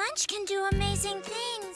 Lunch can do amazing things.